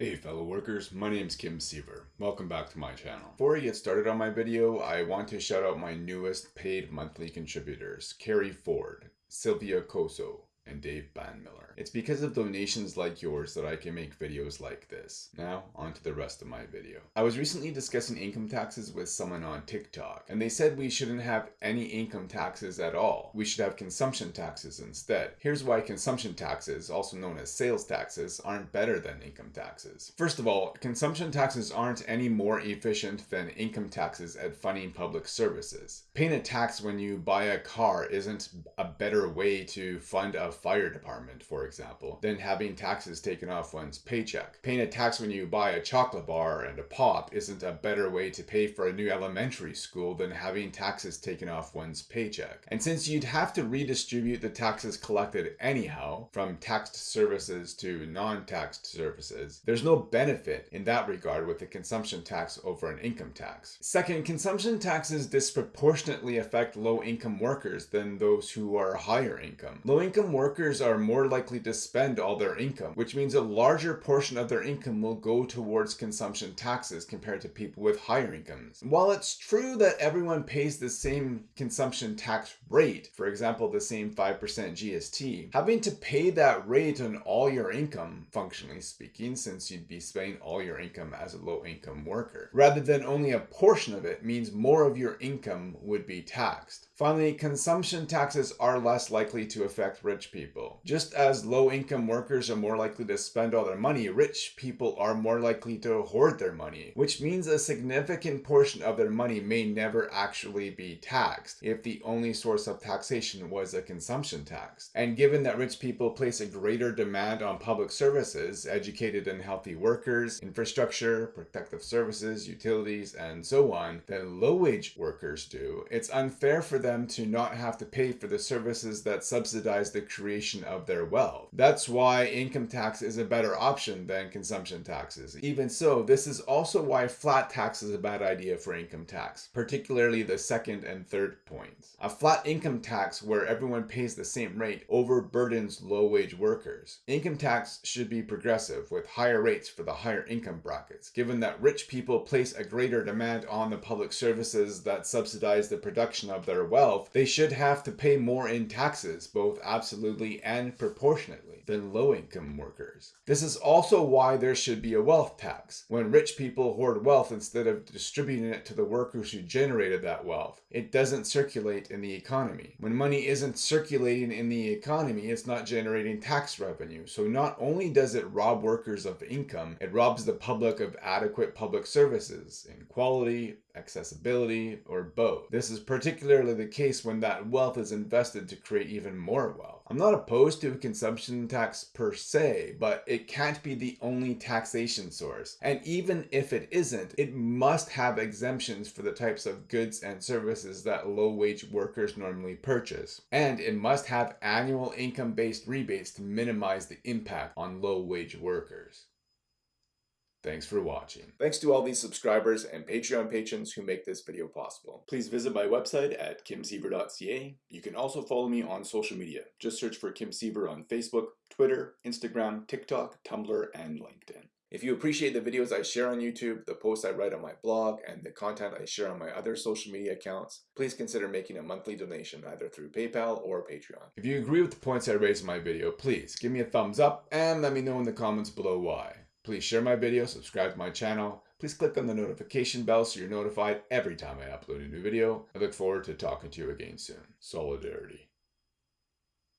Hey fellow workers, my name is Kim Siever. Welcome back to my channel. Before I get started on my video, I want to shout out my newest paid monthly contributors, Carrie Ford, Sylvia Koso, and Dave Banmiller. It's because of donations like yours that I can make videos like this. Now, on to the rest of my video. I was recently discussing income taxes with someone on TikTok, and they said we shouldn't have any income taxes at all. We should have consumption taxes instead. Here's why consumption taxes, also known as sales taxes, aren't better than income taxes. First of all, consumption taxes aren't any more efficient than income taxes at funding public services. Paying a tax when you buy a car isn't a better way to fund a fire department, for example, than having taxes taken off one's paycheck. Paying a tax when you buy a chocolate bar and a pop isn't a better way to pay for a new elementary school than having taxes taken off one's paycheck. And since you'd have to redistribute the taxes collected anyhow, from taxed services to non-taxed services, there's no benefit in that regard with a consumption tax over an income tax. Second, consumption taxes disproportionately affect low-income workers than those who are higher income. Low-income workers are more likely to spend all their income, which means a larger portion of their income will go towards consumption taxes compared to people with higher incomes. While it's true that everyone pays the same consumption tax rate, for example, the same 5% GST, having to pay that rate on all your income, functionally speaking, since you'd be spending all your income as a low income worker, rather than only a portion of it means more of your income would be taxed. Finally, consumption taxes are less likely to affect rich people. Just as low income workers are more likely to spend all their money, rich people are more likely to hoard their money, which means a significant portion of their money may never actually be taxed if the only source of taxation was a consumption tax. And given that rich people place a greater demand on public services, educated and healthy workers, infrastructure, protective services, utilities, and so on, than low wage workers do, it's unfair for them them to not have to pay for the services that subsidize the creation of their wealth. That's why income tax is a better option than consumption taxes. Even so, this is also why flat tax is a bad idea for income tax, particularly the second and third points. A flat income tax where everyone pays the same rate overburdens low-wage workers. Income tax should be progressive with higher rates for the higher income brackets, given that rich people place a greater demand on the public services that subsidize the production of their wealth wealth, they should have to pay more in taxes, both absolutely and proportionately, than low income workers. This is also why there should be a wealth tax. When rich people hoard wealth instead of distributing it to the workers who generated that wealth, it doesn't circulate in the economy. When money isn't circulating in the economy, it's not generating tax revenue. So not only does it rob workers of income, it robs the public of adequate public services in quality, accessibility, or both. This is particularly the case when that wealth is invested to create even more wealth. I'm not opposed to a consumption tax per se, but it can't be the only taxation source. And even if it isn't, it must have exemptions for the types of goods and services that low-wage workers normally purchase. And it must have annual income-based rebates to minimize the impact on low-wage workers. Thanks for watching. Thanks to all these subscribers and Patreon patrons who make this video possible. Please visit my website at kimsiever.ca. You can also follow me on social media. Just search for Kim Siever on Facebook, Twitter, Instagram, TikTok, Tumblr, and LinkedIn. If you appreciate the videos I share on YouTube, the posts I write on my blog, and the content I share on my other social media accounts, please consider making a monthly donation either through PayPal or Patreon. If you agree with the points I raised in my video, please give me a thumbs up and let me know in the comments below why. Please share my video, subscribe to my channel. Please click on the notification bell so you're notified every time I upload a new video. I look forward to talking to you again soon. Solidarity.